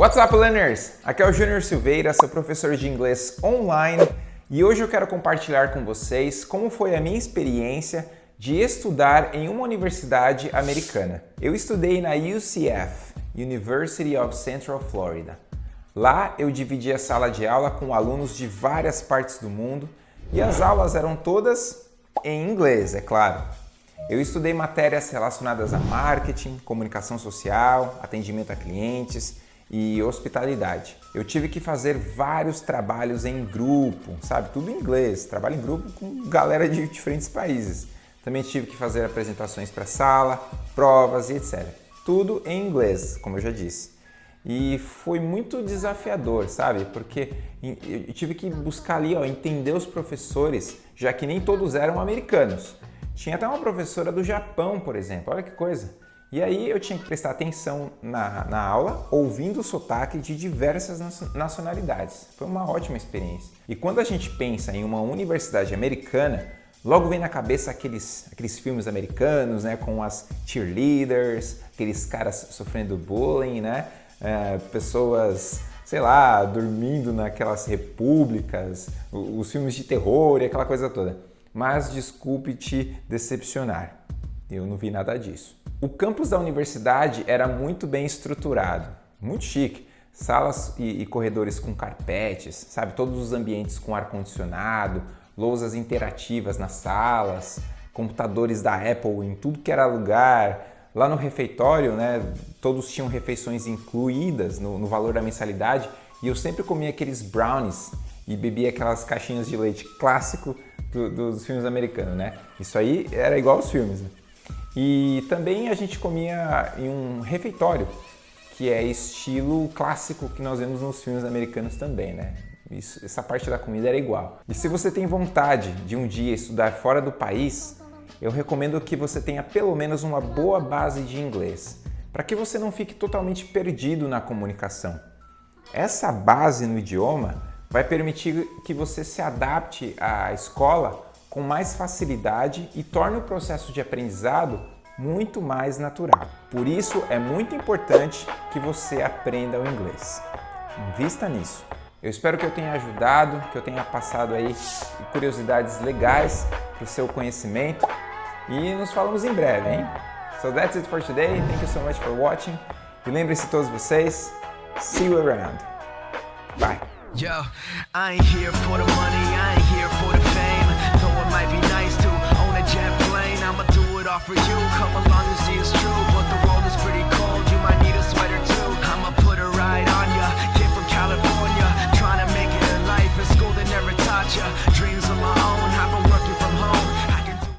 What's up, learners? Aqui é o Júnior Silveira, sou professor de inglês online e hoje eu quero compartilhar com vocês como foi a minha experiência de estudar em uma universidade americana. Eu estudei na UCF, University of Central Florida. Lá eu dividi a sala de aula com alunos de várias partes do mundo e as aulas eram todas em inglês, é claro. Eu estudei matérias relacionadas a marketing, comunicação social, atendimento a clientes e hospitalidade. Eu tive que fazer vários trabalhos em grupo, sabe? Tudo em inglês, trabalho em grupo com galera de diferentes países. Também tive que fazer apresentações para sala, provas e etc. Tudo em inglês, como eu já disse. E foi muito desafiador, sabe? Porque eu tive que buscar ali, ó, entender os professores, já que nem todos eram americanos. Tinha até uma professora do Japão, por exemplo, olha que coisa. E aí eu tinha que prestar atenção na, na aula, ouvindo o sotaque de diversas nacionalidades. Foi uma ótima experiência. E quando a gente pensa em uma universidade americana, logo vem na cabeça aqueles, aqueles filmes americanos, né, com as cheerleaders, aqueles caras sofrendo bullying, né, é, pessoas, sei lá, dormindo naquelas repúblicas, os filmes de terror e aquela coisa toda. Mas desculpe te decepcionar, eu não vi nada disso. O campus da universidade era muito bem estruturado, muito chique. Salas e, e corredores com carpetes, sabe? Todos os ambientes com ar-condicionado, lousas interativas nas salas, computadores da Apple em tudo que era lugar. Lá no refeitório, né, todos tinham refeições incluídas no, no valor da mensalidade e eu sempre comia aqueles brownies e bebia aquelas caixinhas de leite clássico do, dos filmes americanos, né? Isso aí era igual aos filmes. Né? E também a gente comia em um refeitório, que é estilo clássico que nós vemos nos filmes americanos também, né? Isso, essa parte da comida era igual. E se você tem vontade de um dia estudar fora do país, eu recomendo que você tenha pelo menos uma boa base de inglês, para que você não fique totalmente perdido na comunicação. Essa base no idioma vai permitir que você se adapte à escola com mais facilidade e torna o processo de aprendizado muito mais natural. Por isso é muito importante que você aprenda o inglês. Invista nisso. Eu espero que eu tenha ajudado, que eu tenha passado aí curiosidades legais para o seu conhecimento e nos falamos em breve, hein? So that's it for today. Thank you so much for watching. E lembre-se todos vocês, see you around. Bye. Yo,